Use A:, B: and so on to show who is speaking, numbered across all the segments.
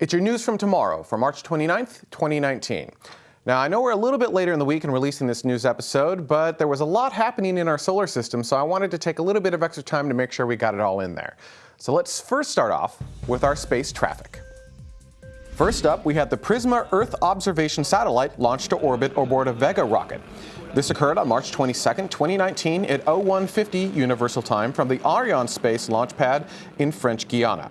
A: It's your news from tomorrow, for March 29th, 2019. Now, I know we're a little bit later in the week in releasing this news episode, but there was a lot happening in our solar system, so I wanted to take a little bit of extra time to make sure we got it all in there. So let's first start off with our space traffic. First up, we had the Prisma Earth Observation Satellite launched to orbit aboard a Vega rocket. This occurred on March 22, 2019 at 0150 Universal Time from the Arianespace launch pad in French Guiana.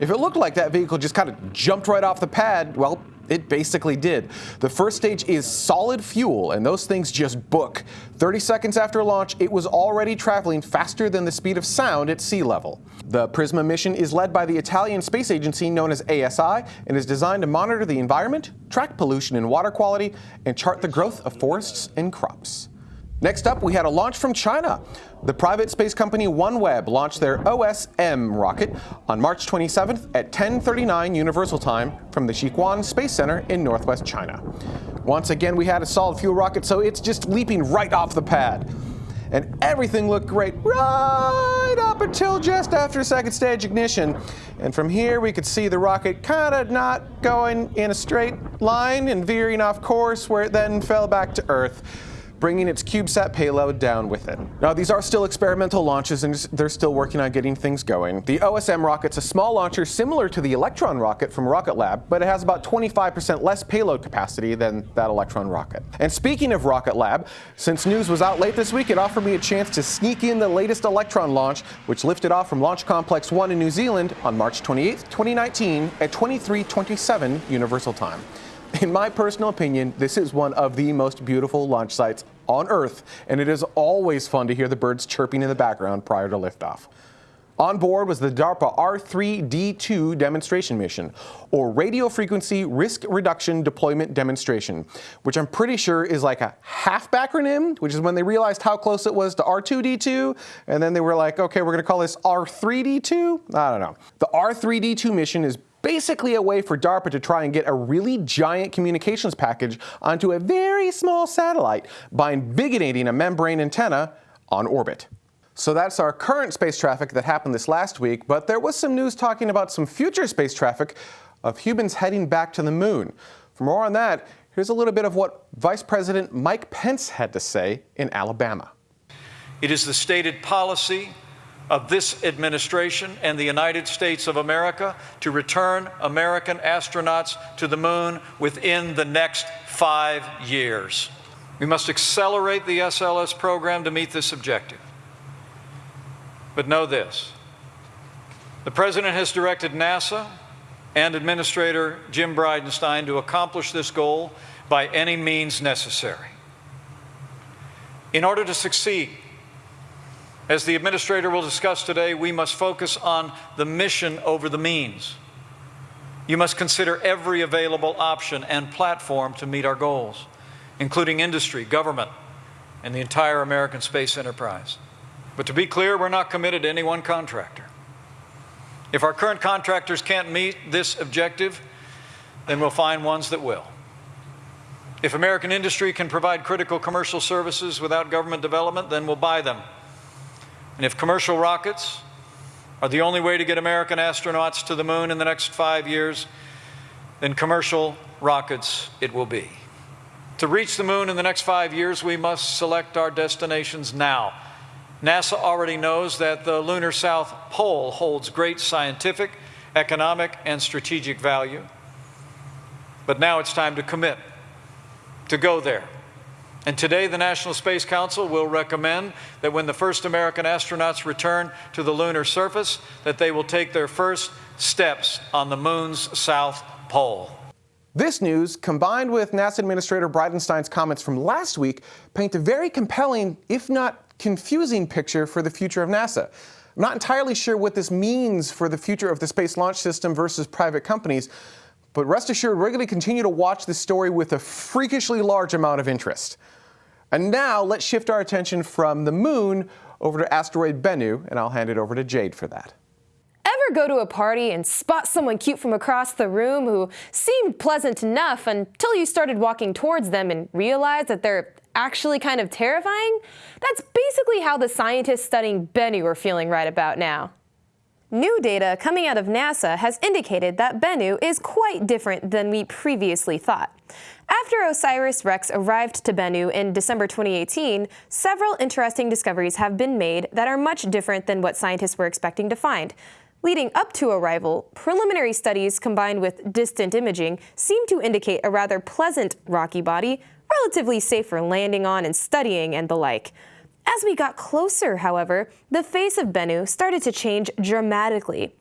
A: If it looked like that vehicle just kind of jumped right off the pad, well, it basically did. The first stage is solid fuel, and those things just book. 30 seconds after launch, it was already traveling faster than the speed of sound at sea level. The Prisma mission is led by the Italian space agency known as ASI and is designed to monitor the environment, track pollution and water quality, and chart the growth of forests and crops. Next up, we had a launch from China. The private space company OneWeb launched their OSM rocket on March 27th at 10:39 Universal Time from the Jiuquan Space Center in northwest China. Once again, we had a solid fuel rocket, so it's just leaping right off the pad. And everything looked great right up until just after second stage ignition. And from here, we could see the rocket kind of not going in a straight line and veering off course, where it then fell back to Earth bringing its CubeSat payload down with it. Now, these are still experimental launches and they're still working on getting things going. The OSM rocket's a small launcher similar to the Electron rocket from Rocket Lab, but it has about 25% less payload capacity than that Electron rocket. And speaking of Rocket Lab, since news was out late this week, it offered me a chance to sneak in the latest Electron launch, which lifted off from Launch Complex 1 in New Zealand on March 28, 2019 at 2327 Universal Time. In my personal opinion, this is one of the most beautiful launch sites on Earth, and it is always fun to hear the birds chirping in the background prior to liftoff. On board was the DARPA R3D2 demonstration mission, or Radio Frequency Risk Reduction Deployment Demonstration, which I'm pretty sure is like a half acronym, which is when they realized how close it was to R2D2, and then they were like, okay, we're gonna call this R3D2? I don't know. The R3D2 mission is basically a way for DARPA to try and get a really giant communications package onto a very small satellite by invigorating a membrane antenna on orbit. So that's our current space traffic that happened this last week, but there was some news talking about some future space traffic of humans heading back to the moon. For more on that, here's a little bit of what Vice President Mike Pence had to say in Alabama.
B: It is the stated policy of this administration and the United States of America to return American astronauts to the moon within the next five years. We must accelerate the SLS program to meet this objective. But know this the President has directed NASA and Administrator Jim Bridenstine to accomplish this goal by any means necessary. In order to succeed, as the administrator will discuss today, we must focus on the mission over the means. You must consider every available option and platform to meet our goals, including industry, government, and the entire American space enterprise. But to be clear, we're not committed to any one contractor. If our current contractors can't meet this objective, then we'll find ones that will. If American industry can provide critical commercial services without government development, then we'll buy them and if commercial rockets are the only way to get American astronauts to the moon in the next five years, then commercial rockets it will be. To reach the moon in the next five years, we must select our destinations now. NASA already knows that the lunar South Pole holds great scientific, economic, and strategic value. But now it's time to commit, to go there, and today, the National Space Council will recommend that when the first American astronauts return to the lunar surface, that they will take their first steps on the moon's south pole.
A: This news, combined with NASA Administrator Bridenstine's comments from last week, paint a very compelling, if not confusing, picture for the future of NASA. I'm not entirely sure what this means for the future of the Space Launch System versus private companies, but rest assured, we're going to continue to watch this story with a freakishly large amount of interest. And now let's shift our attention from the moon over to asteroid Bennu, and I'll hand it over to Jade for that.
C: Ever go to a party and spot someone cute from across the room who seemed pleasant enough until you started walking towards them and realized that they're actually kind of terrifying? That's basically how the scientists studying Bennu are feeling right about now. New data coming out of NASA has indicated that Bennu is quite different than we previously thought. After OSIRIS-REx arrived to Bennu in December 2018, several interesting discoveries have been made that are much different than what scientists were expecting to find. Leading up to arrival, preliminary studies combined with distant imaging seem to indicate a rather pleasant rocky body, relatively safe for landing on and studying and the like. As we got closer, however, the face of Bennu started to change dramatically.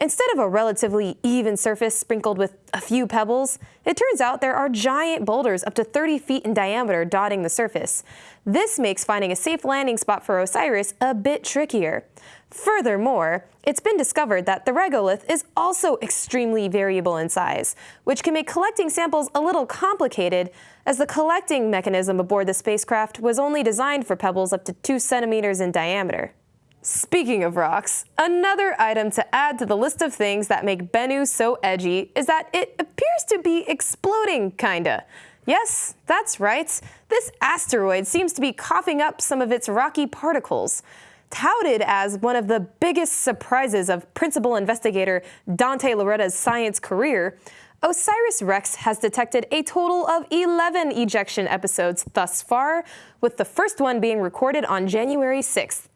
C: Instead of a relatively even surface sprinkled with a few pebbles, it turns out there are giant boulders up to 30 feet in diameter dotting the surface. This makes finding a safe landing spot for Osiris a bit trickier. Furthermore, it's been discovered that the regolith is also extremely variable in size, which can make collecting samples a little complicated, as the collecting mechanism aboard the spacecraft was only designed for pebbles up to 2 centimeters in diameter. Speaking of rocks, another item to add to the list of things that make Bennu so edgy is that it appears to be exploding, kinda. Yes, that's right. This asteroid seems to be coughing up some of its rocky particles. Touted as one of the biggest surprises of principal investigator Dante Lauretta's science career, OSIRIS-REx has detected a total of 11 ejection episodes thus far, with the first one being recorded on January 6th.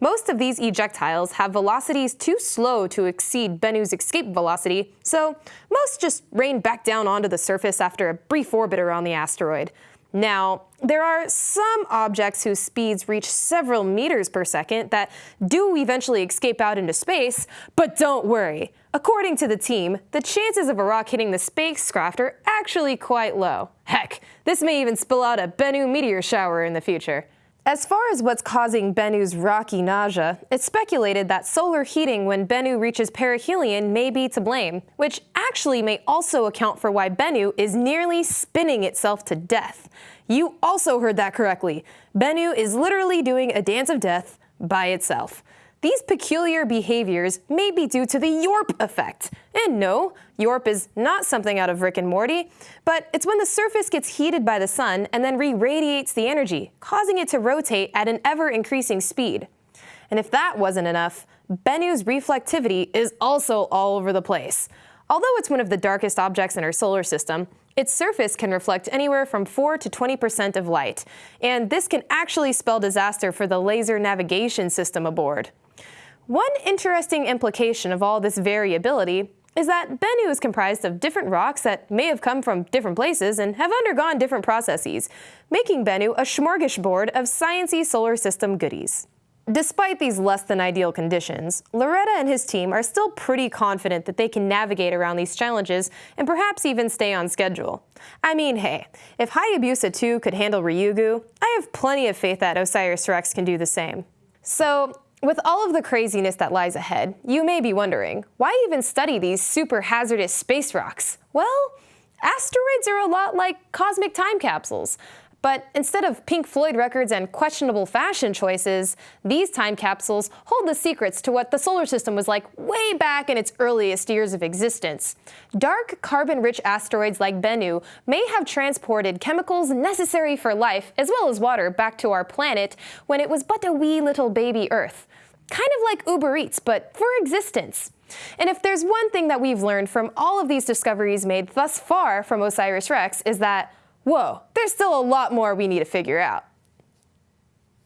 C: Most of these ejectiles have velocities too slow to exceed Bennu's escape velocity, so most just rain back down onto the surface after a brief orbit around the asteroid. Now, there are some objects whose speeds reach several meters per second that do eventually escape out into space, but don't worry. According to the team, the chances of a rock hitting the spacecraft are actually quite low. Heck, this may even spill out a Bennu meteor shower in the future. As far as what's causing Bennu's rocky nausea, it's speculated that solar heating when Bennu reaches perihelion may be to blame, which actually may also account for why Bennu is nearly spinning itself to death. You also heard that correctly. Bennu is literally doing a dance of death by itself. These peculiar behaviors may be due to the Yorp effect. And no, Yorp is not something out of Rick and Morty, but it's when the surface gets heated by the sun and then re-radiates the energy, causing it to rotate at an ever-increasing speed. And if that wasn't enough, Bennu's reflectivity is also all over the place. Although it's one of the darkest objects in our solar system, its surface can reflect anywhere from 4 to 20% of light, and this can actually spell disaster for the laser navigation system aboard. One interesting implication of all this variability is that Bennu is comprised of different rocks that may have come from different places and have undergone different processes, making Bennu a smorgasbord of sciencey solar system goodies. Despite these less than ideal conditions, Lauretta and his team are still pretty confident that they can navigate around these challenges and perhaps even stay on schedule. I mean, hey, if Hayabusa 2 could handle Ryugu, I have plenty of faith that OSIRIS-REx can do the same. So, with all of the craziness that lies ahead, you may be wondering, why even study these super hazardous space rocks? Well, asteroids are a lot like cosmic time capsules. But instead of Pink Floyd records and questionable fashion choices, these time capsules hold the secrets to what the solar system was like way back in its earliest years of existence. Dark, carbon-rich asteroids like Bennu may have transported chemicals necessary for life, as well as water, back to our planet when it was but a wee little baby Earth. Kind of like Uber Eats, but for existence. And if there's one thing that we've learned from all of these discoveries made thus far from OSIRIS-REx is that whoa, there's still a lot more we need to figure out.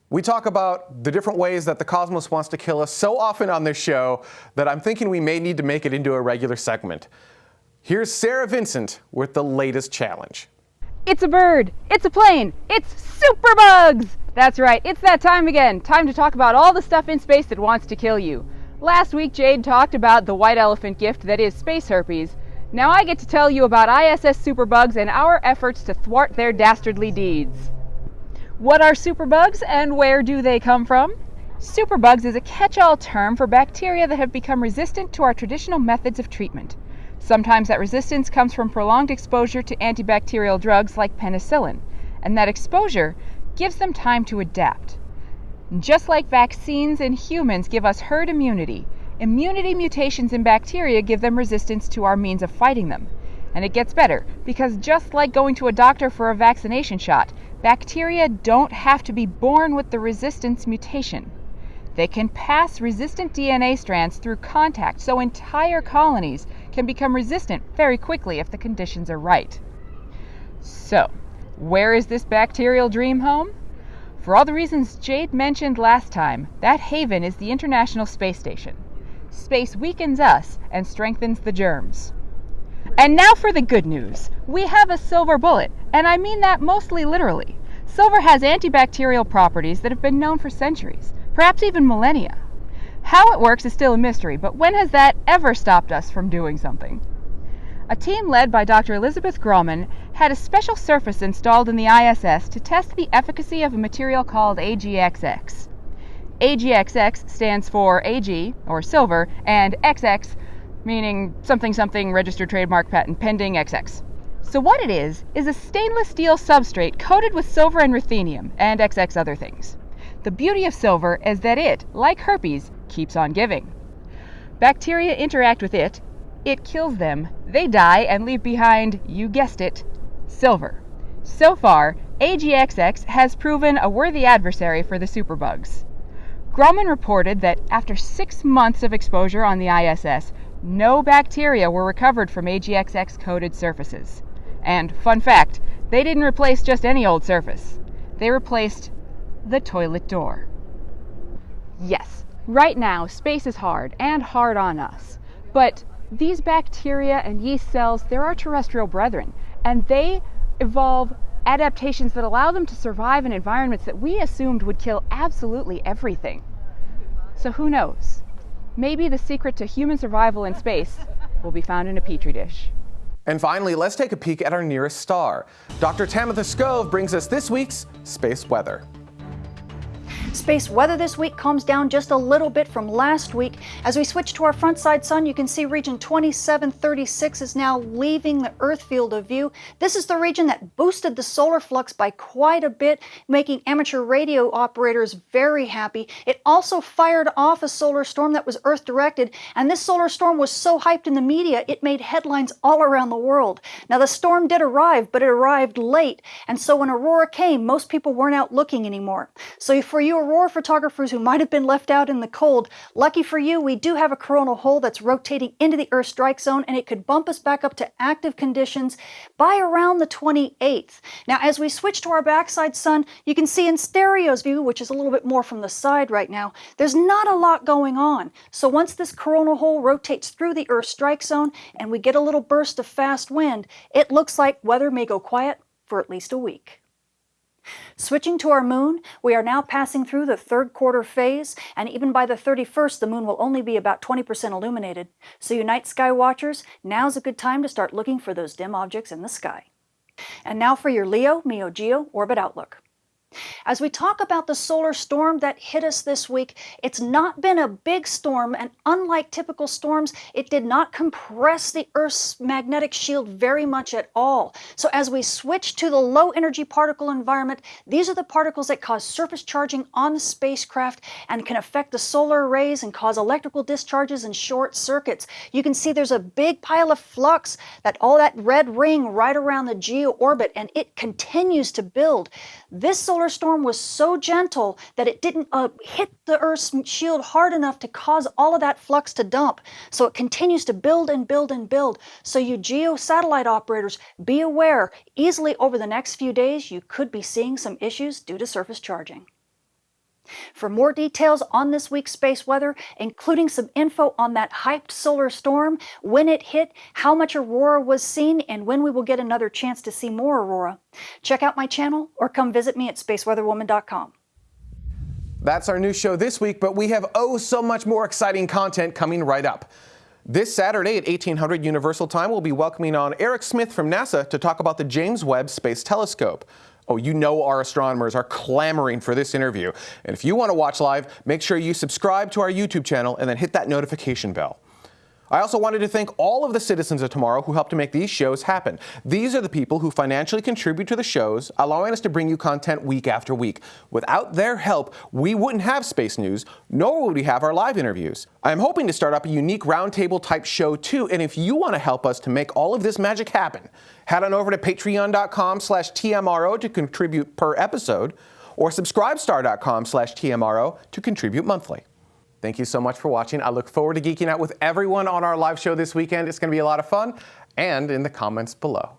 A: We talk about the different ways that the cosmos wants to kill us so often on this show that I'm thinking we may need to make it into a regular segment. Here's Sarah Vincent with the latest challenge.
D: It's a bird, it's a plane, it's superbugs! That's right, it's that time again. Time to talk about all the stuff in space that wants to kill you. Last week, Jade talked about the white elephant gift that is space herpes. Now I get to tell you about ISS superbugs and our efforts to thwart their dastardly deeds. What are superbugs and where do they come from? Superbugs is a catch-all term for bacteria that have become resistant to our traditional methods of treatment. Sometimes that resistance comes from prolonged exposure to antibacterial drugs like penicillin, and that exposure gives them time to adapt. Just like vaccines in humans give us herd immunity, Immunity mutations in bacteria give them resistance to our means of fighting them. And it gets better, because just like going to a doctor for a vaccination shot, bacteria don't have to be born with the resistance mutation. They can pass resistant DNA strands through contact, so entire colonies can become resistant very quickly if the conditions are right. So, where is this bacterial dream home? For all the reasons Jade mentioned last time, that haven is the International Space Station. Space weakens us and strengthens the germs. And now for the good news. We have a silver bullet, and I mean that mostly literally. Silver has antibacterial properties that have been known for centuries, perhaps even millennia. How it works is still a mystery, but when has that ever stopped us from doing something? A team led by Dr. Elizabeth Grohmann had a special surface installed in the ISS to test the efficacy of a material called AGXX. AGXX stands for AG, or silver, and XX, meaning something something registered trademark patent pending XX. So what it is, is a stainless steel substrate coated with silver and ruthenium, and XX other things. The beauty of silver is that it, like herpes, keeps on giving. Bacteria interact with it, it kills them, they die and leave behind, you guessed it, silver. So far, AGXX has proven a worthy adversary for the superbugs. Grohmann reported that after six months of exposure on the ISS, no bacteria were recovered from AGXX coated surfaces. And, fun fact, they didn't replace just any old surface. They replaced the toilet door. Yes, right now space is hard and hard on us. But these bacteria and yeast cells, they're our terrestrial brethren, and they evolve adaptations that allow them to survive in environments that we assumed would kill absolutely everything. So who knows? Maybe the secret to human survival in space will be found in a petri dish.
A: And finally, let's take a peek at our nearest star. Dr. Tamitha Skov brings us this week's space weather.
E: Space weather this week calms down just a little bit from last week. As we switch to our front side sun, you can see region 2736 is now leaving the Earth field of view. This is the region that boosted the solar flux by quite a bit, making amateur radio operators very happy. It also fired off a solar storm that was Earth directed, and this solar storm was so hyped in the media it made headlines all around the world. Now, the storm did arrive, but it arrived late, and so when Aurora came, most people weren't out looking anymore. So for you aurora photographers who might have been left out in the cold, lucky for you, we do have a coronal hole that's rotating into the Earth strike zone and it could bump us back up to active conditions by around the 28th. Now, as we switch to our backside sun, you can see in stereo's view, which is a little bit more from the side right now, there's not a lot going on. So once this coronal hole rotates through the Earth strike zone and we get a little burst of fast wind, it looks like weather may go quiet for at least a week. Switching to our moon, we are now passing through the third quarter phase, and even by the 31st, the moon will only be about 20% illuminated. So you night sky watchers, now's a good time to start looking for those dim objects in the sky. And now for your Leo, Meo Geo Orbit Outlook. As we talk about the solar storm that hit us this week, it's not been a big storm, and unlike typical storms, it did not compress the Earth's magnetic shield very much at all. So as we switch to the low energy particle environment, these are the particles that cause surface charging on the spacecraft and can affect the solar arrays and cause electrical discharges and short circuits. You can see there's a big pile of flux, that all that red ring right around the geo orbit, and it continues to build. This solar storm was so gentle that it didn't uh, hit the Earth's shield hard enough to cause all of that flux to dump. So it continues to build and build and build. So you geo satellite operators, be aware, easily over the next few days, you could be seeing some issues due to surface charging. For more details on this week's space weather, including some info on that hyped solar storm, when it hit, how much aurora was seen, and when we will get another chance to see more aurora, check out my channel or come visit me at spaceweatherwoman.com.
A: That's our new show this week, but we have oh so much more exciting content coming right up. This Saturday at 1800 Universal Time, we'll be welcoming on Eric Smith from NASA to talk about the James Webb Space Telescope. Oh, you know our astronomers are clamoring for this interview. And if you want to watch live, make sure you subscribe to our YouTube channel and then hit that notification bell. I also wanted to thank all of the citizens of tomorrow who helped to make these shows happen. These are the people who financially contribute to the shows, allowing us to bring you content week after week. Without their help, we wouldn't have Space News, nor would we have our live interviews. I'm hoping to start up a unique roundtable type show too, and if you want to help us to make all of this magic happen, head on over to patreon.com slash TMRO to contribute per episode, or subscribestar.com slash TMRO to contribute monthly. Thank you so much for watching. I look forward to geeking out with everyone on our live show this weekend. It's going to be a lot of fun and in the comments below.